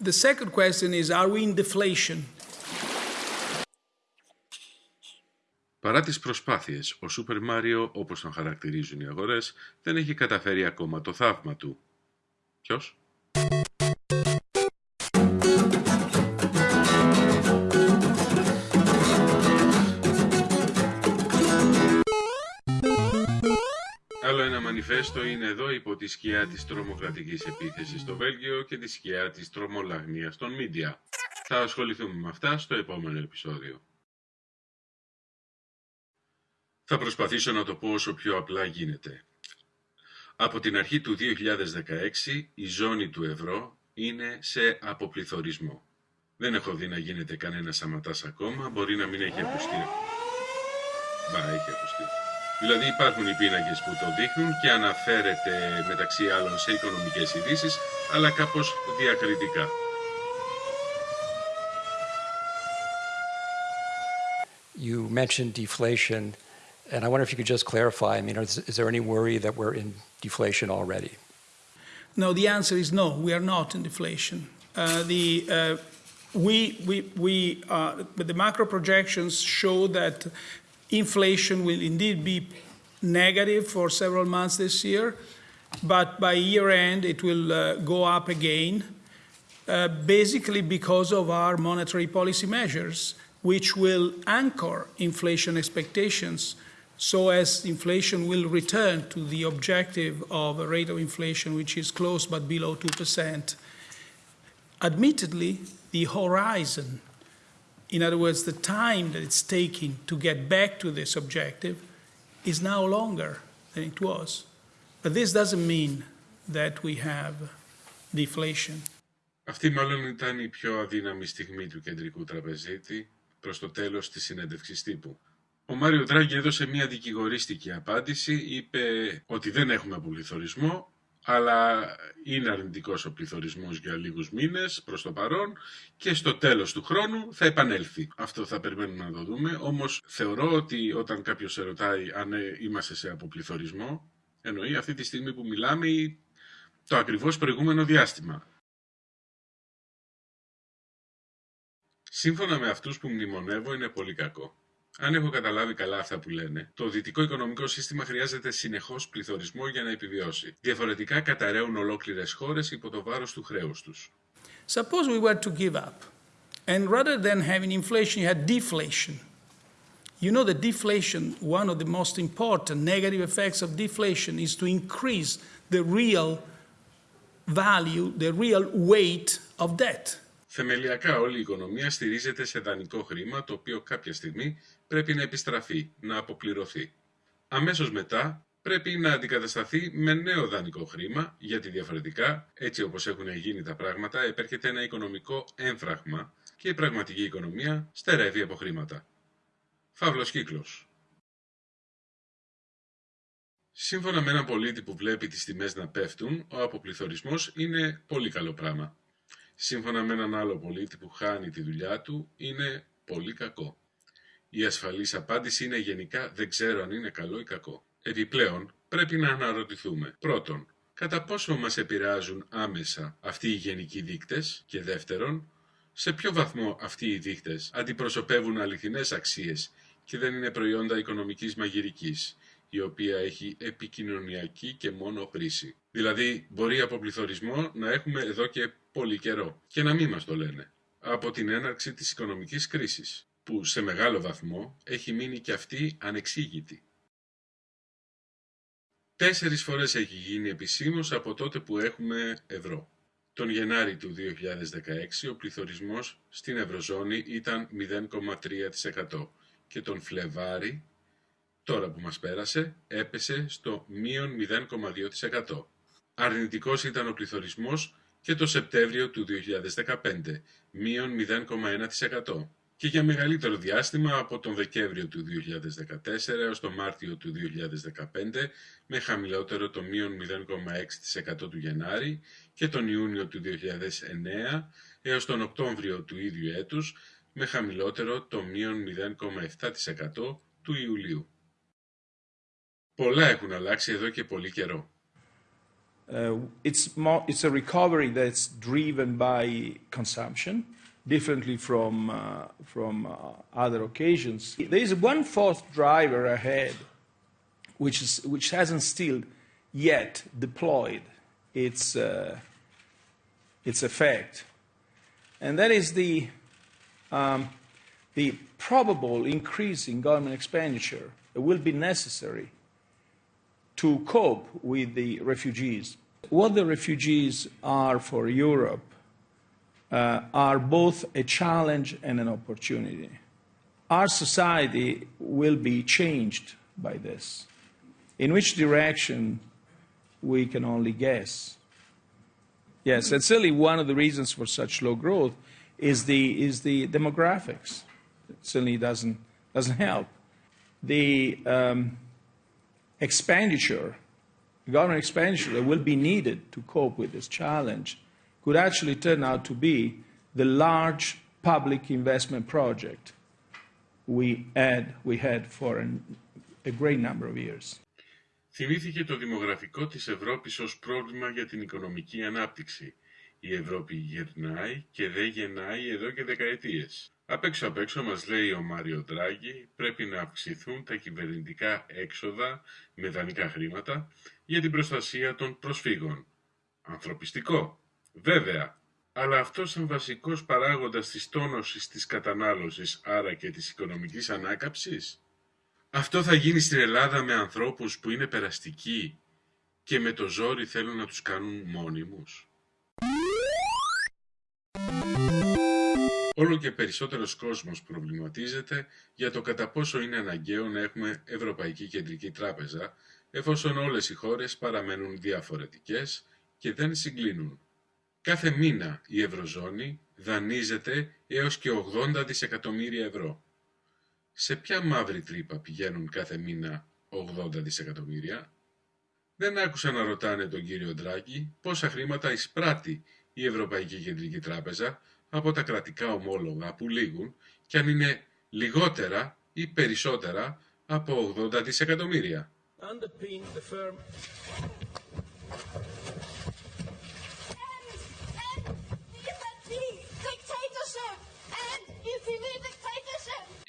The second question is, are we in deflation? Παρά τις προσπάθειες, ο Σούπερ Μάριο, όπως τον χαρακτηρίζουν οι αγορές, δεν έχει καταφέρει ακόμα το θαύμα του. Ποιος; Μανιφέστο είναι εδώ υπό τη σκιά της τρομοκρατικής επίθεσης στο Βέλγιο και τη σκιά της τρομολαγνίας των μίντια. Θα ασχοληθούμε με αυτά στο επόμενο επεισόδιο. Θα προσπαθήσω να το πω όσο πιο απλά γίνεται. Από την αρχή του 2016 η ζώνη του ευρώ είναι σε αποπληθωρισμό. Δεν έχω δει να γίνεται κανένα σαματάς ακόμα, μπορεί να μην έχει ακουστεί. Μπα, έχει ακουστεί. Δηλαδή υπάρχουν οι πίνακες που το δείχνουν και αναφέρεται μεταξύ άλλων σε οικονομικές ειδήσει, αλλά κάπως διακριτικά. You mentioned deflation, and I wonder if you could just clarify. I mean, is, is there any worry that we're in deflation already? No, the answer is no, we are not in deflation. Uh, the, uh, we, we, we, uh, the macro projections show that inflation will indeed be negative for several months this year, but by year end it will uh, go up again, uh, basically because of our monetary policy measures, which will anchor inflation expectations so as inflation will return to the objective of a rate of inflation which is close but below 2%. Admittedly, the horizon, in other words, the time that it's taking to get back to this objective, is now longer than it was. But this doesn't mean that we have deflation. Αυτή μάλλον ήταν η πιο αδύναμη στιγμή του κεντρικού τραπεζίτη προς το τέλος της συνέντευξης τύπου. Ο Μάριο Τράγκη έδωσε μια δικηγορίστικη απάντηση, είπε ότι δεν έχουμε απολυθωρισμό, αλλά είναι αρνητικός ο πληθωρισμός για λίγους μήνες προς το παρόν και στο τέλος του χρόνου θα επανέλθει. Αυτό θα περιμένουμε να το δούμε, όμως θεωρώ ότι όταν κάποιος σε ρωτάει αν είμαστε σε αποπληθωρισμό, εννοεί αυτή τη στιγμή που μιλάμε το ακριβώς προηγούμενο διάστημα. Σύμφωνα με αυτούς που μνημονεύω είναι πολύ κακό. Αν έχω καταλάβει καλά αυτά που λένε, το δυτικό οικονομικό σύστημα χρειάζεται συνεχώς πληθωρισμό για να επιβιώσει. Διαφορετικά καταραίουν ολόκληρες χώρες υπό το βάρος του χρέους τους. Suppose we were to give up, and rather than having inflation, you had deflation. You know that deflation, one of the most important negative effects of deflation is to increase the real value, the real weight of debt. Θεμελιακά όλη η οικονομία στηρίζεται σε δανεικό χρήμα, το οποίο κάποια στιγμή πρέπει να επιστραφεί, να αποπληρωθεί. Αμέσως μετά πρέπει να αντικατασταθεί με νέο δανεικό χρήμα, γιατί διαφορετικά, έτσι όπως έχουν γίνει τα πράγματα, επέρχεται ένα οικονομικό έμφραγμα και η πραγματική οικονομία στερεύει από χρήματα. Φαύλος κύκλος. Σύμφωνα με έναν πολίτη που βλέπει τις τιμές να πέφτουν, ο αποπληθωρισμός είναι πολύ καλό πράγμα. Σύμφωνα με έναν άλλο πολίτη που χάνει τη δουλειά του, είναι πολύ κακό. Η ασφαλής απάντηση είναι γενικά δεν ξέρω αν είναι καλό ή κακό. Επιπλέον, πρέπει να αναρωτηθούμε. Πρώτον, κατά πόσο μας επηρεάζουν άμεσα αυτοί οι γενικοί δείκτες και δεύτερον, σε ποιο βαθμό αυτοί οι δείκτες αντιπροσωπεύουν αληθινές αξίες και δεν είναι προϊόντα οικονομικής μαγειρικής, η οποία έχει επικοινωνιακή και μόνο χρήση. Δηλαδή, μπορεί από πληθωρισμό να έχουμε εδώ και πολύ καιρό και να μην μας το λένε. Από την έναρξη της οικονομικής κρίσης, που σε μεγάλο βαθμό έχει μείνει και αυτή ανεξήγητη. Τέσσερις φορές έχει γίνει επισήμως από τότε που έχουμε ευρώ. Τον Γενάρη του 2016 ο πληθωρισμός στην Ευρωζώνη ήταν 0,3% και τον Φλεβάρη, τώρα που μας πέρασε, έπεσε στο μείον 0,2%. Αρνητικός ήταν ο πληθωρισμός και το Σεπτέμβριο του 2015, μείον 0,1% και για μεγαλύτερο διάστημα από τον Δεκέμβριο του 2014 έως τον Μάρτιο του 2015 με χαμηλότερο το μείον 0,6% του Γενάρη και τον Ιούνιο του 2009 έως τον Οκτώβριο του ίδιου έτους με χαμηλότερο το μείον 0,7% του Ιουλίου. Πολλά έχουν αλλάξει εδώ και πολύ καιρό. Uh, it's, more, it's a recovery that's driven by consumption, differently from, uh, from uh, other occasions. There is one fourth driver ahead, which, is, which hasn't still yet deployed its, uh, its effect, and that is the, um, the probable increase in government expenditure that will be necessary to cope with the refugees. What the refugees are for Europe uh, are both a challenge and an opportunity. Our society will be changed by this. In which direction, we can only guess. Yes, and certainly one of the reasons for such low growth is the, is the demographics. It certainly doesn't, doesn't help. The um, expenditure, government expenditure that will be needed to cope with this challenge could actually turn out to be the large public investment project we had, we had for an, a great number of years. Θυμήθηκε το δημογραφικό της Ευρώπης ως πρόβλημα για την οικονομική ανάπτυξη. Η Ευρώπη γερνάει και δεν γεννάει εδώ και δεκαετίες. Απ' έξω απ' έξω μας λέει ο Μάριο Ντράγκη πρέπει να αυξηθούν τα κυβερνητικά έξοδα με δανεικά χρήματα για την προστασία των προσφύγων. Ανθρωπιστικό, βέβαια, αλλά αυτός σαν βασικός παράγοντας της τόνωσης της κατανάλωσης, άρα και της οικονομικής ανάκαψης. Αυτό θα γίνει στην Ελλάδα με ανθρώπους που είναι περαστικοί και με το ζόρι θέλουν να τους κάνουν μόνιμους. Όλο και περισσότερος κόσμος προβληματίζεται για το κατά πόσο είναι αναγκαίο να έχουμε Ευρωπαϊκή Κεντρική Τράπεζα, εφόσον όλες οι χώρες παραμένουν διαφορετικές και δεν συγκλίνουν. Κάθε μήνα η Ευρωζώνη δανείζεται έως και 80 δισεκατομμύρια ευρώ. Σε ποια μαύρη τρύπα πηγαίνουν κάθε μήνα 80 δισεκατομμύρια; Δεν άκουσα να ρωτάνε τον κύριο Ντράγκη πόσα χρήματα εισπράττει η Ευρωπαϊκή Κεντρική Τράπεζα από τα κρατικά ομόλογα που λήγουν και αν είναι λιγότερα ή περισσότερα από 80 δισεκατομμύρια. Underpin the firm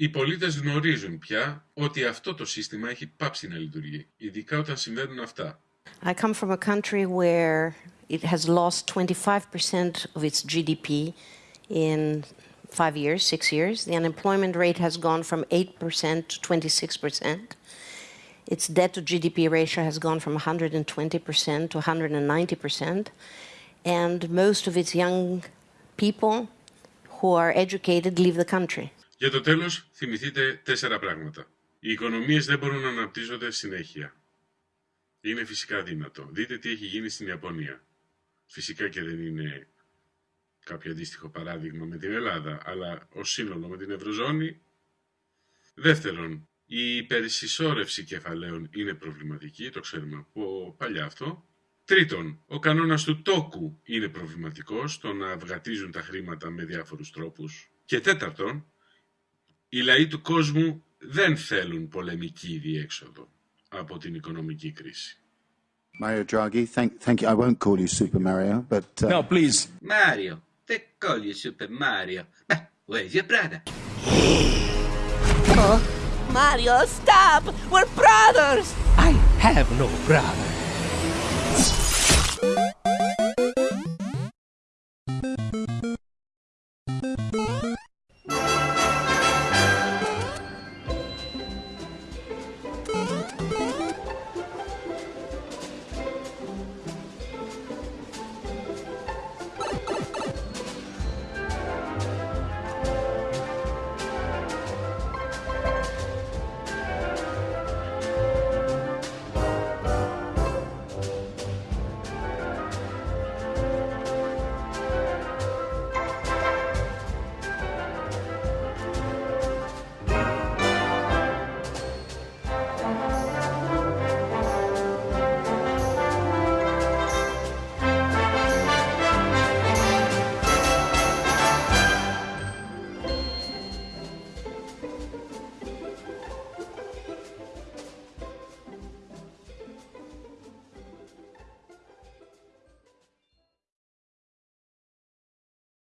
Οι πολίτες γνωρίζουν πια ότι αυτό το σύστημα έχει πάψει να λειτουργεί, ειδικά όταν συμβαίνουν αυτά. I come from a country where it has lost 25% of its GDP in five years, six years. The unemployment rate has gone from 8% to 26%. Its debt to GDP ratio has gone from 120% to 190%. And most of its young people who are educated leave the country. Για το τέλος, θυμηθείτε τέσσερα πράγματα. Οι οικονομίες δεν μπορούν να αναπτύσσονται συνέχεια. Είναι φυσικά δύνατο. Δείτε τι έχει γίνει στην Ιαπωνία. Φυσικά και δεν είναι κάποιο αντίστοιχο παράδειγμα με την Ελλάδα, αλλά ως σύνολο με την Ευρωζώνη. Δεύτερον, η υπερσυσσόρευση κεφαλαίων είναι προβληματική, το ξέρουμε από παλιά αυτό. Τρίτον, ο κανόνας του τόκου είναι προβληματικός, το να αυγατίζουν τα χρήματα με διάφορους τρόπους. Και τέταρτον, οι λαοί του κόσμου δεν θέλουν πολεμική διέξοδο από την οικονομική κρίση. Mario Draghi, thank, thank you. I won't call you Super Mario, but uh, No, please. Mario, they call you Super Mario. But where's your brother? Mario, stop! We're brothers! I have no brother.